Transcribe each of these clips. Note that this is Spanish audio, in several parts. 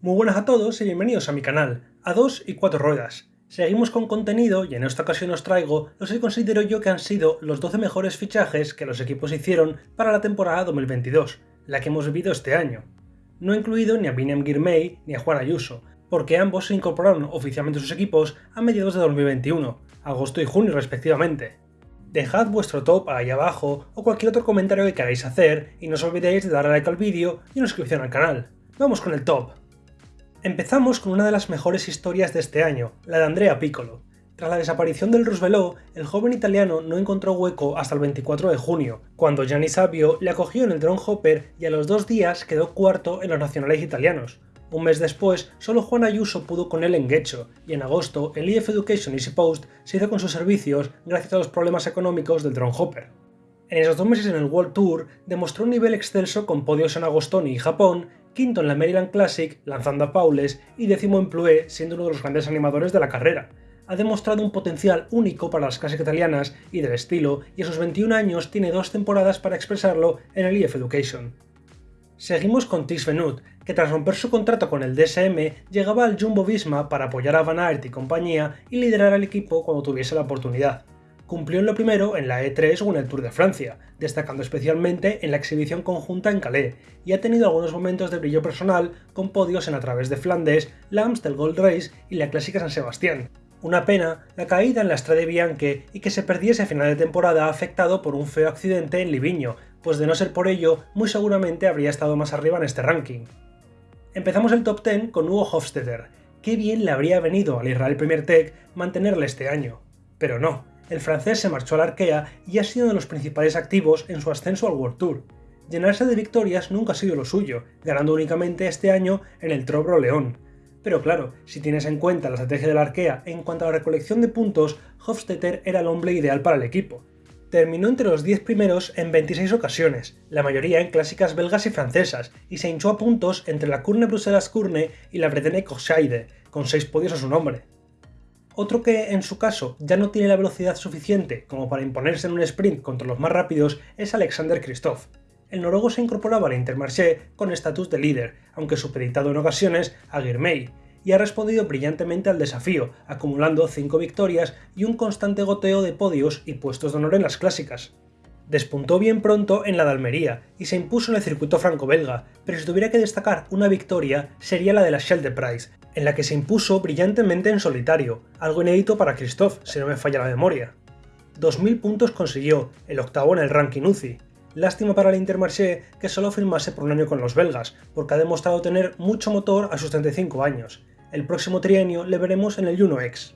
Muy buenas a todos y bienvenidos a mi canal, a 2 y 4 ruedas. Seguimos con contenido y en esta ocasión os traigo los que considero yo que han sido los 12 mejores fichajes que los equipos hicieron para la temporada 2022, la que hemos vivido este año. No he incluido ni a Binem Girmay ni a Juan Ayuso, porque ambos se incorporaron oficialmente a sus equipos a mediados de 2021, agosto y junio respectivamente. Dejad vuestro top ahí abajo o cualquier otro comentario que queráis hacer y no os olvidéis de darle like al vídeo y una suscripción al canal. Vamos con el top. Empezamos con una de las mejores historias de este año, la de Andrea Piccolo. Tras la desaparición del Roosevelt, el joven italiano no encontró hueco hasta el 24 de junio, cuando Gianni Savio le acogió en el Drone Hopper y a los dos días quedó cuarto en los nacionales italianos. Un mes después, solo Juan Ayuso pudo con él en Guecho, y en agosto el EF Education Easy Post se hizo con sus servicios gracias a los problemas económicos del Drone Hopper. En esos dos meses en el World Tour demostró un nivel excelso con podios en Agostoni y Japón quinto en la Maryland Classic, lanzando a Paules, y décimo en Ploué, siendo uno de los grandes animadores de la carrera. Ha demostrado un potencial único para las clases italianas y del estilo, y a sus 21 años tiene dos temporadas para expresarlo en el EF Education. Seguimos con Tis Venut, que tras romper su contrato con el DSM llegaba al Jumbo Visma para apoyar a Van Aert y compañía y liderar al equipo cuando tuviese la oportunidad cumplió en lo primero en la E3 o en el Tour de Francia, destacando especialmente en la exhibición conjunta en Calais, y ha tenido algunos momentos de brillo personal con podios en a través de Flandes, la Amstel Gold Race y la Clásica San Sebastián. Una pena la caída en la Strade Bianche y que se perdiese a final de temporada afectado por un feo accidente en Liviño, pues de no ser por ello, muy seguramente habría estado más arriba en este ranking. Empezamos el top 10 con Hugo Hofstetter. Qué bien le habría venido al Israel Premier Tech mantenerle este año. Pero no, el francés se marchó al Arkea y ha sido uno de los principales activos en su ascenso al World Tour. Llenarse de victorias nunca ha sido lo suyo, ganando únicamente este año en el Trobro León. Pero claro, si tienes en cuenta la estrategia del Arkea en cuanto a la recolección de puntos, Hofstetter era el hombre ideal para el equipo. Terminó entre los 10 primeros en 26 ocasiones, la mayoría en clásicas belgas y francesas, y se hinchó a puntos entre la Kurne Bruselas Kurne y la Bretagne Corscheide, con 6 podios a su nombre. Otro que, en su caso, ya no tiene la velocidad suficiente como para imponerse en un sprint contra los más rápidos es Alexander Kristoff. El noruego se incorporaba al Intermarché con estatus de líder, aunque supeditado en ocasiones a Girmay, y ha respondido brillantemente al desafío, acumulando 5 victorias y un constante goteo de podios y puestos de honor en las clásicas. Despuntó bien pronto en la de Almería y se impuso en el circuito franco-belga, pero si tuviera que destacar una victoria sería la de la Shell de Price, en la que se impuso brillantemente en solitario, algo inédito para Christoph, si no me falla la memoria. 2.000 puntos consiguió, el octavo en el ranking UCI. Lástima para el Intermarché que solo firmase por un año con los belgas, porque ha demostrado tener mucho motor a sus 35 años. El próximo trienio le veremos en el Juno X.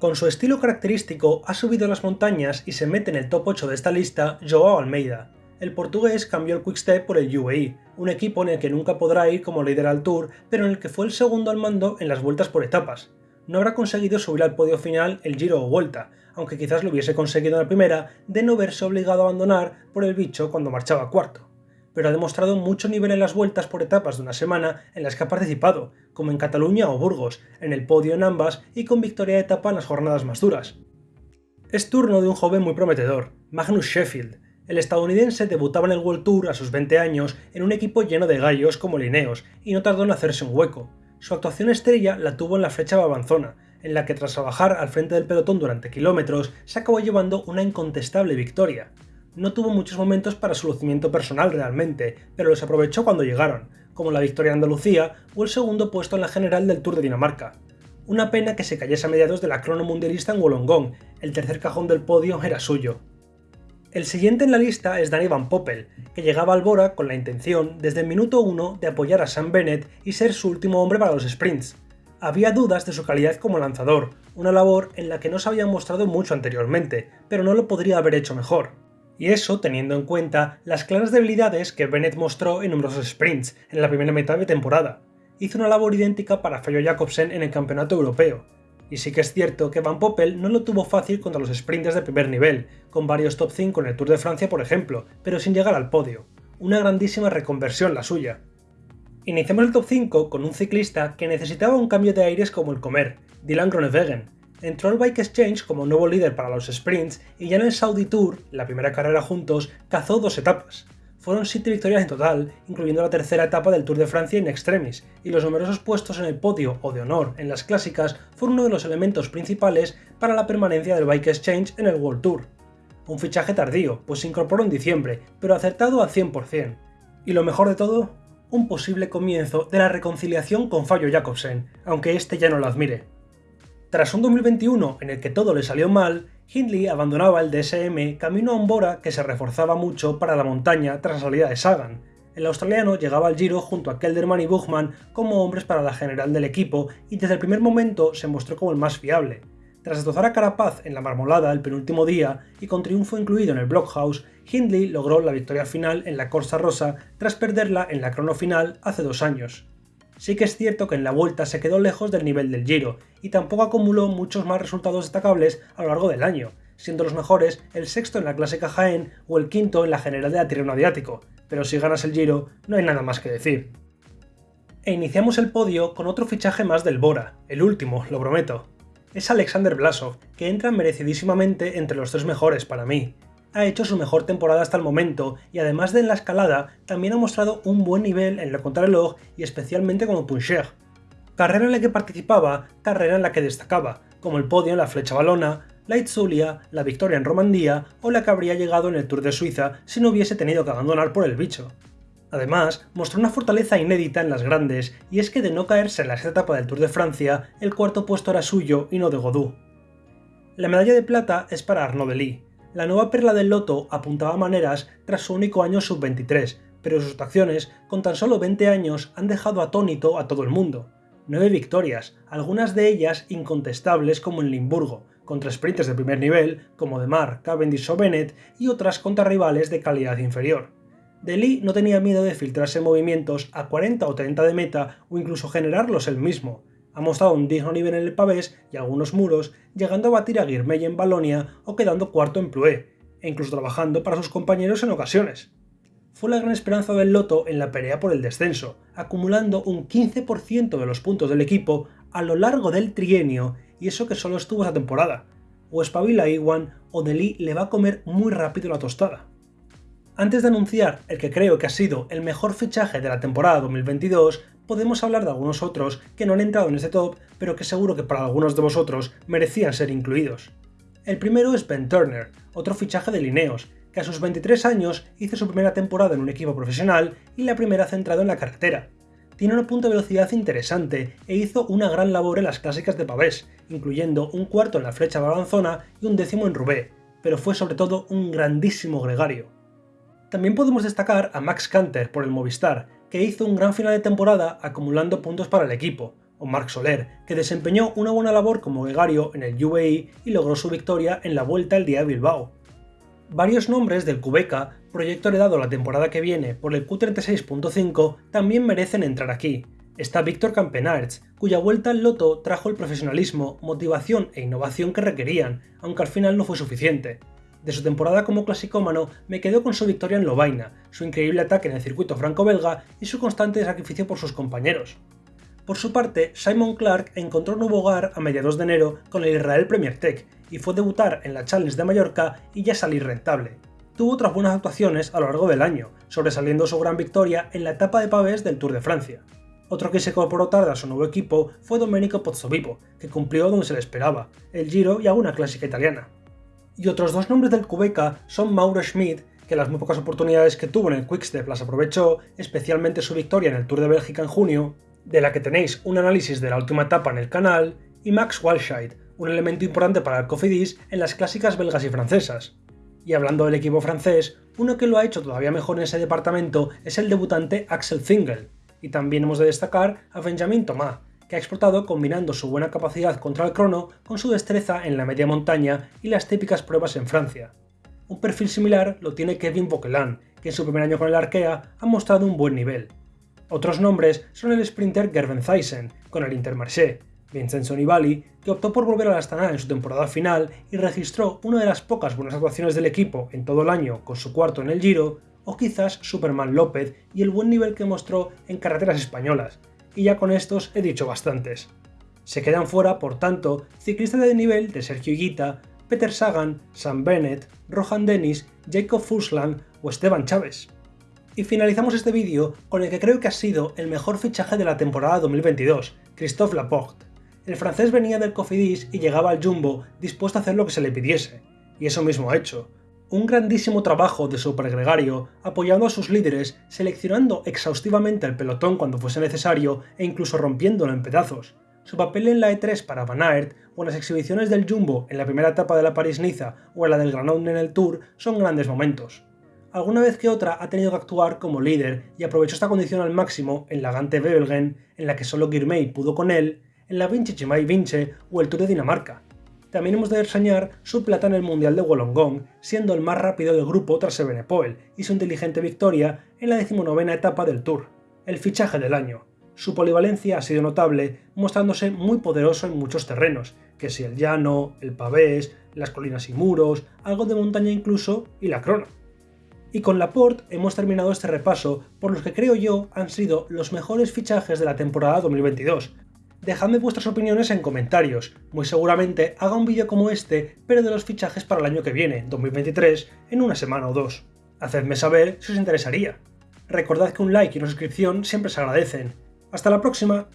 Con su estilo característico ha subido las montañas y se mete en el top 8 de esta lista Joao Almeida, el portugués cambió el Quickstep por el UAE, un equipo en el que nunca podrá ir como líder al Tour, pero en el que fue el segundo al mando en las vueltas por etapas. No habrá conseguido subir al podio final el Giro o Vuelta, aunque quizás lo hubiese conseguido en la primera de no verse obligado a abandonar por el bicho cuando marchaba cuarto. Pero ha demostrado mucho nivel en las vueltas por etapas de una semana en las que ha participado, como en Cataluña o Burgos, en el podio en ambas y con victoria de etapa en las jornadas más duras. Es turno de un joven muy prometedor, Magnus Sheffield, el estadounidense debutaba en el World Tour a sus 20 años en un equipo lleno de gallos como Lineos y no tardó en hacerse un hueco. Su actuación estrella la tuvo en la flecha babanzona, en la que tras trabajar al frente del pelotón durante kilómetros se acabó llevando una incontestable victoria. No tuvo muchos momentos para su lucimiento personal realmente, pero los aprovechó cuando llegaron, como la victoria en Andalucía o el segundo puesto en la general del Tour de Dinamarca. Una pena que se cayese a mediados de la crono mundialista en Wollongong, el tercer cajón del podio era suyo. El siguiente en la lista es Danny Van Poppel, que llegaba al Bora con la intención, desde el minuto 1, de apoyar a Sam Bennett y ser su último hombre para los sprints. Había dudas de su calidad como lanzador, una labor en la que no se había mostrado mucho anteriormente, pero no lo podría haber hecho mejor. Y eso teniendo en cuenta las claras debilidades que Bennett mostró en numerosos sprints en la primera mitad de temporada. Hizo una labor idéntica para Fello Jacobsen en el campeonato europeo, y sí que es cierto que Van Poppel no lo tuvo fácil contra los sprinters de primer nivel, con varios top 5 en el Tour de Francia por ejemplo, pero sin llegar al podio. Una grandísima reconversión la suya. Iniciamos el top 5 con un ciclista que necesitaba un cambio de aires como el comer, Dylan Groenewegen. Entró al Bike Exchange como nuevo líder para los sprints y ya en el Saudi Tour, la primera carrera juntos, cazó dos etapas. Fueron 7 victorias en total, incluyendo la tercera etapa del Tour de Francia in extremis, y los numerosos puestos en el podio o de honor en las clásicas fueron uno de los elementos principales para la permanencia del Bike Exchange en el World Tour. Un fichaje tardío, pues se incorporó en diciembre, pero acertado al 100%. Y lo mejor de todo, un posible comienzo de la reconciliación con Fabio Jacobsen, aunque este ya no lo admire. Tras un 2021 en el que todo le salió mal, Hindley abandonaba el DSM camino a un Bora que se reforzaba mucho para la montaña tras la salida de Sagan. El australiano llegaba al Giro junto a Kelderman y Buchmann como hombres para la general del equipo y desde el primer momento se mostró como el más fiable. Tras destrozar a Carapaz en la marmolada el penúltimo día y con triunfo incluido en el Blockhouse, Hindley logró la victoria final en la Corsa Rosa tras perderla en la crono final hace dos años. Sí que es cierto que en la vuelta se quedó lejos del nivel del Giro, y tampoco acumuló muchos más resultados destacables a lo largo del año, siendo los mejores el sexto en la clásica Jaén o el quinto en la general de Atirreno Adiático, pero si ganas el Giro no hay nada más que decir. E iniciamos el podio con otro fichaje más del Bora, el último, lo prometo. Es Alexander Blasov, que entra merecidísimamente entre los tres mejores para mí, ha hecho su mejor temporada hasta el momento y además de en la escalada, también ha mostrado un buen nivel en la contrarreloj y especialmente como puncher. Carrera en la que participaba, carrera en la que destacaba, como el podio en la flecha balona, la Itzulia, la victoria en Romandía o la que habría llegado en el Tour de Suiza si no hubiese tenido que abandonar por el bicho. Además, mostró una fortaleza inédita en las grandes, y es que de no caerse en la etapa del Tour de Francia, el cuarto puesto era suyo y no de Godou. La medalla de plata es para Arnaud la nueva perla del loto apuntaba maneras tras su único año sub-23, pero sus acciones, con tan solo 20 años, han dejado atónito a todo el mundo. Nueve victorias, algunas de ellas incontestables como en Limburgo, contra sprinters de primer nivel como Demar, Cavendish o Bennett y otras contra rivales de calidad inferior. Deli no tenía miedo de filtrarse movimientos a 40 o 30 de meta o incluso generarlos él mismo, ha mostrado un digno nivel en el pavés y algunos muros, llegando a batir a Guirmey en Balonia o quedando cuarto en Ploué, e incluso trabajando para sus compañeros en ocasiones. Fue la gran esperanza del Loto en la pelea por el descenso, acumulando un 15% de los puntos del equipo a lo largo del trienio, y eso que solo estuvo esa temporada. O espabila Iwan o Deli le va a comer muy rápido la tostada. Antes de anunciar el que creo que ha sido el mejor fichaje de la temporada 2022, podemos hablar de algunos otros que no han entrado en este top, pero que seguro que para algunos de vosotros merecían ser incluidos. El primero es Ben Turner, otro fichaje de Lineos, que a sus 23 años hizo su primera temporada en un equipo profesional y la primera centrado en la carretera. Tiene una punta de velocidad interesante e hizo una gran labor en las clásicas de Pavés, incluyendo un cuarto en la flecha balanzona y un décimo en Roubaix, pero fue sobre todo un grandísimo gregario. También podemos destacar a Max Canter por el Movistar, que hizo un gran final de temporada acumulando puntos para el equipo, o Marc Soler, que desempeñó una buena labor como gregario en el UAE y logró su victoria en la Vuelta el día de Bilbao. Varios nombres del Cubeca, proyecto heredado la temporada que viene por el Q36.5, también merecen entrar aquí. Está Víctor Campenarts, cuya vuelta al loto trajo el profesionalismo, motivación e innovación que requerían, aunque al final no fue suficiente. De su temporada como clasicómano me quedo con su victoria en Lovaina, su increíble ataque en el circuito franco-belga y su constante sacrificio por sus compañeros. Por su parte, Simon Clark encontró un nuevo hogar a mediados de enero con el Israel Premier Tech y fue debutar en la Challenge de Mallorca y ya salir rentable. Tuvo otras buenas actuaciones a lo largo del año, sobresaliendo su gran victoria en la etapa de pavés del Tour de Francia. Otro que se incorporó tarde a su nuevo equipo fue Domenico Pozzovivo, que cumplió donde se le esperaba, el Giro y alguna clásica italiana. Y otros dos nombres del Cubeca son Mauro Schmidt, que las muy pocas oportunidades que tuvo en el Quickstep las aprovechó, especialmente su victoria en el Tour de Bélgica en junio, de la que tenéis un análisis de la última etapa en el canal, y Max Walscheid, un elemento importante para el Cofidis en las clásicas belgas y francesas. Y hablando del equipo francés, uno que lo ha hecho todavía mejor en ese departamento es el debutante Axel Zingel, y también hemos de destacar a Benjamin Thomas, que ha explotado combinando su buena capacidad contra el crono con su destreza en la media montaña y las típicas pruebas en Francia. Un perfil similar lo tiene Kevin Boquelan, que en su primer año con el Arkea ha mostrado un buen nivel. Otros nombres son el sprinter Gerben Thyssen, con el Intermarché, Vincenzo Nibali, que optó por volver a la Astana en su temporada final y registró una de las pocas buenas actuaciones del equipo en todo el año con su cuarto en el Giro, o quizás Superman López y el buen nivel que mostró en carreteras españolas, y ya con estos he dicho bastantes. Se quedan fuera, por tanto, ciclistas de nivel de Sergio Higuita, Peter Sagan, Sam Bennett, Rohan Dennis, Jacob Fuslang o Esteban Chávez. Y finalizamos este vídeo con el que creo que ha sido el mejor fichaje de la temporada 2022, Christophe Laporte. El francés venía del Cofidis y llegaba al Jumbo dispuesto a hacer lo que se le pidiese, y eso mismo ha hecho. Un grandísimo trabajo de supergregario, apoyando a sus líderes, seleccionando exhaustivamente el pelotón cuando fuese necesario e incluso rompiéndolo en pedazos. Su papel en la E3 para Van Aert o en las exhibiciones del Jumbo en la primera etapa de la París-Niza o en la del Granollers en el Tour son grandes momentos alguna vez que otra ha tenido que actuar como líder y aprovechó esta condición al máximo en la Gante Bebelgen, en la que solo Girmay pudo con él, en la Vinci Chimay Vince o el Tour de Dinamarca. También hemos de reseñar su plata en el Mundial de Wollongong, siendo el más rápido del grupo tras Evenepoel, y su inteligente victoria en la decimonovena etapa del Tour, el fichaje del año. Su polivalencia ha sido notable, mostrándose muy poderoso en muchos terrenos, que si el llano, el pavés, las colinas y muros, algo de montaña incluso, y la crona. Y con Laporte hemos terminado este repaso por los que creo yo han sido los mejores fichajes de la temporada 2022. Dejadme vuestras opiniones en comentarios, muy seguramente haga un vídeo como este, pero de los fichajes para el año que viene, 2023, en una semana o dos. Hacedme saber si os interesaría. Recordad que un like y una suscripción siempre se agradecen. ¡Hasta la próxima!